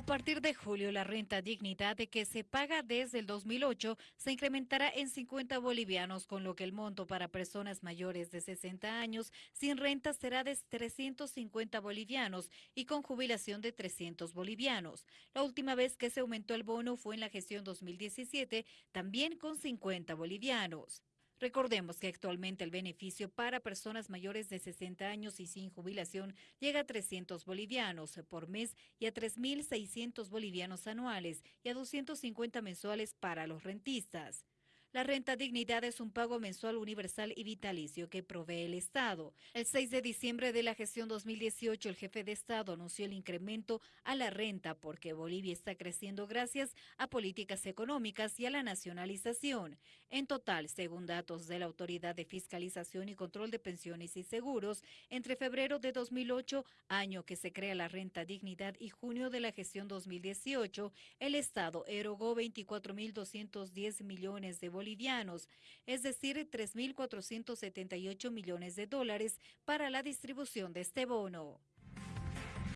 A partir de julio, la renta dignidad de que se paga desde el 2008 se incrementará en 50 bolivianos, con lo que el monto para personas mayores de 60 años sin renta será de 350 bolivianos y con jubilación de 300 bolivianos. La última vez que se aumentó el bono fue en la gestión 2017, también con 50 bolivianos. Recordemos que actualmente el beneficio para personas mayores de 60 años y sin jubilación llega a 300 bolivianos por mes y a 3.600 bolivianos anuales y a 250 mensuales para los rentistas. La renta dignidad es un pago mensual universal y vitalicio que provee el Estado. El 6 de diciembre de la gestión 2018, el jefe de Estado anunció el incremento a la renta porque Bolivia está creciendo gracias a políticas económicas y a la nacionalización. En total, según datos de la Autoridad de Fiscalización y Control de Pensiones y Seguros, entre febrero de 2008, año que se crea la renta dignidad, y junio de la gestión 2018, el Estado erogó 24.210 millones de bolivianos, es decir, 3.478 millones de dólares para la distribución de este bono.